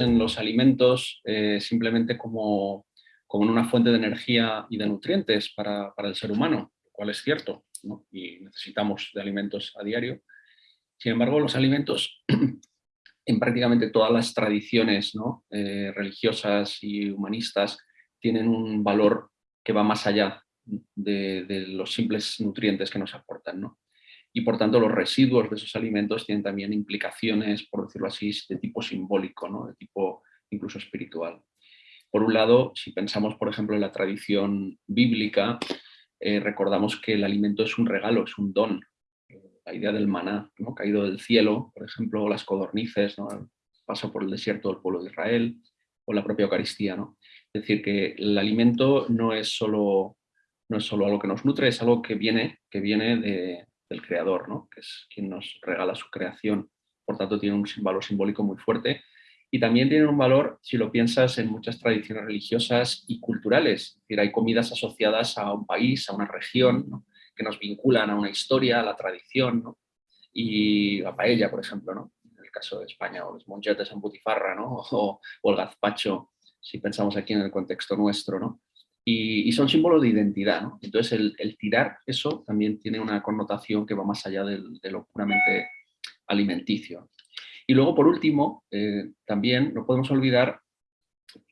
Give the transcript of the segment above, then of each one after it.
en los alimentos eh, simplemente como, como una fuente de energía y de nutrientes para, el ser humano, cual es cierto, y necesitamos de alimentos a diario. Sin embargo, los alimentos, en prácticamente todas las tradiciones eh, religiosas y humanistas, tienen un valor que va más allá de, de los simples nutrientes que nos aportan. ¿no? y por tanto los residuos de esos alimentos tienen también implicaciones, por decirlo así, de tipo simbólico, ¿no? de tipo incluso espiritual. Por un lado, si pensamos por ejemplo en la tradición bíblica, eh, recordamos que el alimento es un regalo, es un don. La idea del maná, ¿no? caído del cielo, por ejemplo, las codornices, ¿no? el paso por el desierto del pueblo de Israel, o la propia Eucaristía. ¿no? Es decir, que el alimento no es solo no es solo algo que nos nutre, es algo que viene, que viene de, del creador, ¿no? que es quien nos regala su creación. Por tanto, tiene un valor simbólico muy fuerte. Y también tiene un valor, si lo piensas, en muchas tradiciones religiosas y culturales. Es hay comidas asociadas a un país, a una región, que nos vinculan a una historia, a la tradición. Y la paella, por ejemplo, ¿no? en el caso de España, o los monchetes en butifarra, ¿no? o, el gazpacho, si pensamos aquí en el contexto nuestro. ¿no? y, son símbolos de identidad. Entonces el, tirar eso también tiene una connotación que va más allá de lo puramente alimenticio. Y luego, por último, eh, también no podemos olvidar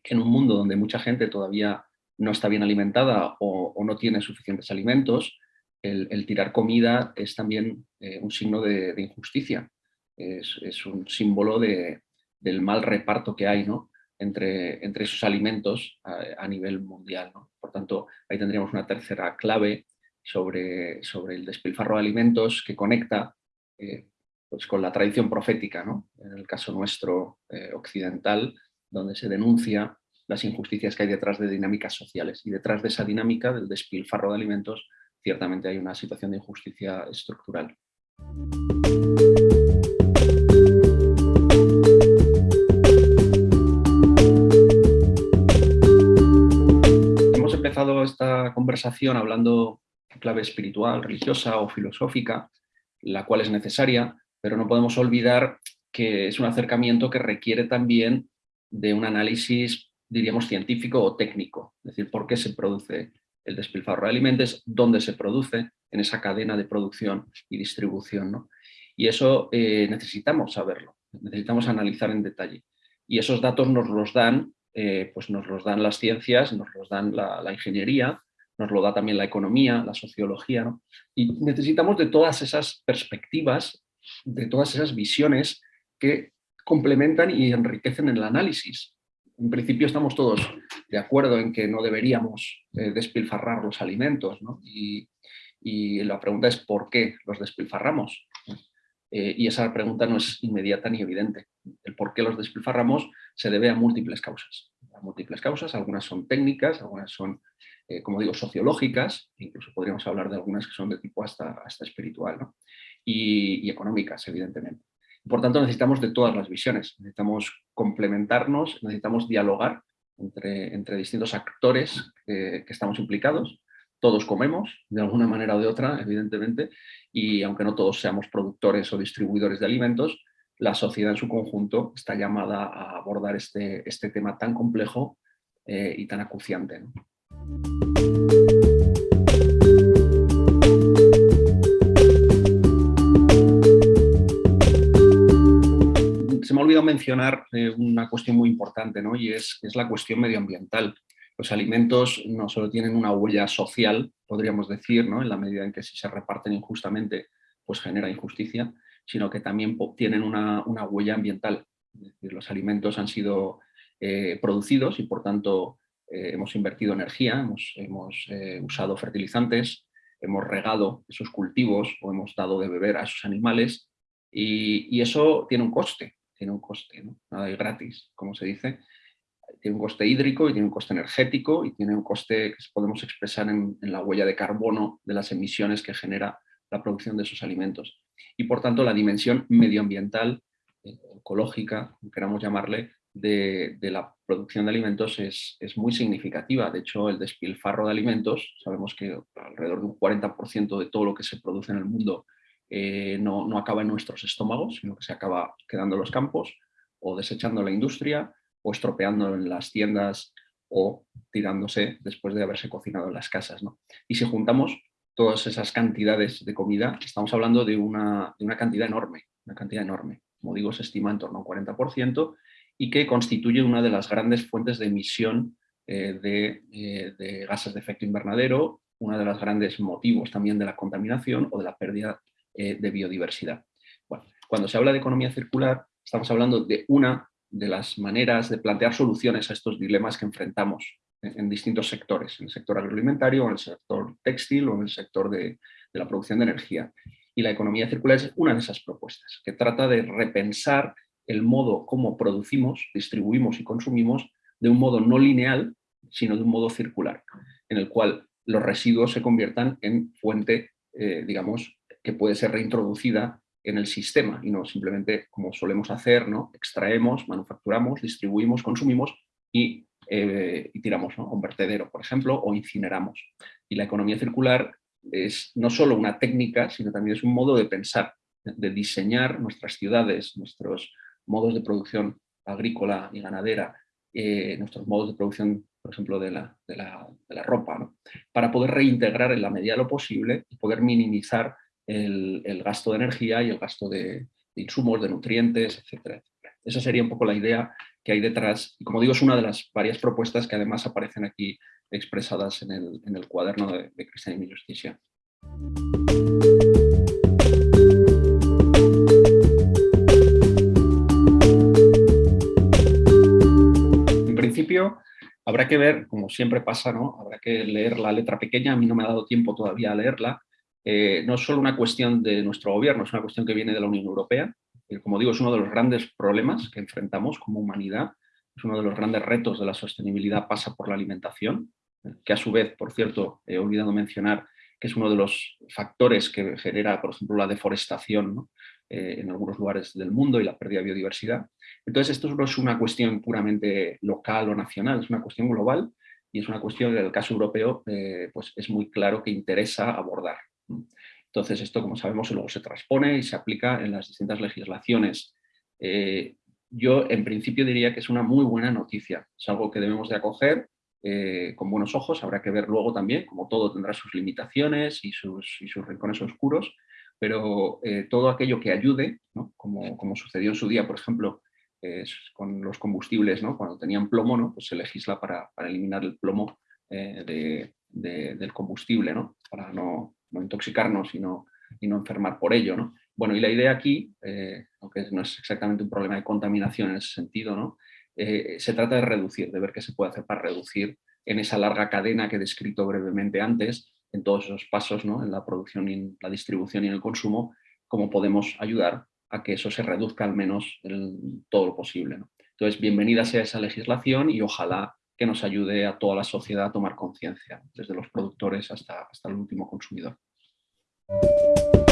que en un mundo donde mucha gente todavía no está bien alimentada o, no tiene suficientes alimentos, el, tirar comida es también eh, un signo de, injusticia, es, un símbolo de, del mal reparto que hay, ¿no? entre, entre esos alimentos a, nivel mundial. Por tanto, ahí tendríamos una tercera clave sobre, sobre el despilfarro de alimentos que conecta eh, pues con la tradición profética, en el caso nuestro eh, occidental, donde se denuncia las injusticias que hay detrás de dinámicas sociales. Y detrás de esa dinámica del despilfarro de alimentos, ciertamente hay una situación de injusticia estructural. esta conversación hablando de clave espiritual, religiosa o filosófica, la cual es necesaria, pero no podemos olvidar que es un acercamiento que requiere también de un análisis, diríamos, científico o técnico. Es decir, por qué se produce el despilfarro de alimentos, dónde se produce en esa cadena de producción y distribución. Y eso eh, necesitamos saberlo, necesitamos analizar en detalle. Y esos datos nos los dan eh, pues nos los dan las ciencias, nos los dan la, ingeniería, nos lo da también la economía, la sociología, y necesitamos de todas esas perspectivas, de todas esas visiones que complementan y enriquecen el análisis. En principio estamos todos de acuerdo en que no deberíamos eh, despilfarrar los alimentos, y, y la pregunta es ¿por qué los despilfarramos? Eh, y esa pregunta no es inmediata ni evidente. El por qué los despilfarramos se debe a múltiples causas. A múltiples causas, algunas son técnicas, algunas son, eh, como digo, sociológicas, incluso podríamos hablar de algunas que son de tipo hasta, hasta espiritual, y, económicas, evidentemente. Por tanto, necesitamos de todas las visiones, necesitamos complementarnos, necesitamos dialogar entre, entre distintos actores que estamos implicados, todos comemos, de alguna manera o de otra, evidentemente, y aunque no todos seamos productores o distribuidores de alimentos, la sociedad en su conjunto está llamada a abordar este, este tema tan complejo eh, y tan acuciante. Eh, una cuestión muy importante, ¿no? y es, es la cuestión medioambiental los alimentos no solo tienen una huella social, podríamos decir, ¿no? en la medida en que si se reparten injustamente, pues genera injusticia, sino que también tienen una, huella ambiental. los alimentos han sido eh, producidos y por tanto eh, hemos invertido energía, hemos, eh, usado fertilizantes, hemos regado esos cultivos o hemos dado de beber a esos animales y, eso tiene un coste, tiene un coste, ¿no? nada de gratis, como se dice, tiene un coste hídrico y tiene un coste energético y tiene un coste que podemos expresar en, la huella de carbono de las emisiones que genera la producción de esos alimentos. Y por tanto la dimensión medioambiental, eh, ecológica, queramos llamarle, de, la producción de alimentos es, muy significativa. De hecho, el despilfarro de alimentos, sabemos que alrededor de un 40% de todo lo que se produce en el mundo eh, no, no, acaba en nuestros estómagos, sino que se acaba quedando en los campos o desechando la industria o estropeando en las tiendas o tirándose después de haberse cocinado en las casas. ¿no? Y si juntamos todas esas cantidades de comida, estamos hablando de una, de una cantidad enorme, una cantidad enorme. Como digo, se estima en torno a un 40% y que constituye una de las grandes fuentes de emisión eh, eh, de, gases de efecto invernadero, uno de los grandes motivos también de la contaminación o de la pérdida eh, de biodiversidad. Cuando se habla de economía circular, estamos hablando de una de las maneras de plantear soluciones a estos dilemas que enfrentamos en, distintos sectores, en el sector agroalimentario, en el sector textil o en el sector de la producción de energía. Y la economía circular es una de esas propuestas, que trata de repensar el modo como producimos, distribuimos y consumimos de un modo no lineal, sino de un modo circular, en el cual los residuos se conviertan en fuente, eh, digamos, que puede ser reintroducida en el sistema y no simplemente como solemos hacer, ¿no? extraemos, manufacturamos, distribuimos, consumimos y, eh, tiramos a un vertedero, por ejemplo, o incineramos. Y la economía circular es no solo una técnica, sino también es un modo de pensar, de diseñar nuestras ciudades, nuestros, modos de producción agrícola y ganadera, eh, nuestros modos de producción, por ejemplo, de la, de la, ropa, para poder reintegrar en la medida de lo posible y poder minimizar el, gasto de energía y el gasto de, insumos, de nutrientes, etcétera, Esa sería un poco la idea que hay detrás. Y como digo, es una de las varias propuestas que además aparecen aquí expresadas en el, en cuaderno de, de Cristian y Justicia. habrá que ver, como siempre pasa, ¿no? habrá que leer la letra pequeña, a mí no me ha dado tiempo todavía a leerla. Eh, no es solo una cuestión de nuestro gobierno, es una cuestión que viene de la Unión Europea. como digo, es uno de los grandes problemas que enfrentamos como humanidad. Es uno de los grandes retos de la sostenibilidad pasa por la alimentación, que a su vez, por cierto, he olvidado mencionar que es uno de los factores que genera, por ejemplo, la deforestación eh, en algunos lugares del mundo y la pérdida de biodiversidad. Entonces, esto no es una cuestión puramente local o nacional, es una cuestión global y es una cuestión que en el caso europeo eh, pues es muy claro que interesa abordar. Entonces, esto, como sabemos, luego se transpone y se aplica en las distintas legislaciones. Eh, yo, en principio, diría que es una muy buena noticia. Es algo que debemos de acoger eh, con buenos ojos. Habrá que ver luego también, como todo tendrá sus limitaciones y sus, y sus rincones oscuros, pero todo aquello que ayude, como, como sucedió en su día, por ejemplo, con los combustibles, ¿no? cuando tenían plomo, ¿no? pues se legisla para, para eliminar el plomo eh, de, del combustible, ¿no? para no, no, intoxicarnos y no, y no enfermar por ello. ¿no? Bueno, y la idea aquí, eh, aunque no es exactamente un problema de contaminación en ese sentido, ¿no? Eh, se trata de reducir, de ver qué se puede hacer para reducir en esa larga cadena que he descrito brevemente antes, en todos esos pasos, ¿no? en la producción, y en la distribución y en el consumo, cómo podemos ayudar a que eso se reduzca al menos en todo lo posible. Entonces, bienvenida sea esa legislación y ojalá que nos ayude a toda la sociedad a tomar conciencia, desde los productores hasta, hasta el último consumidor. Thank you.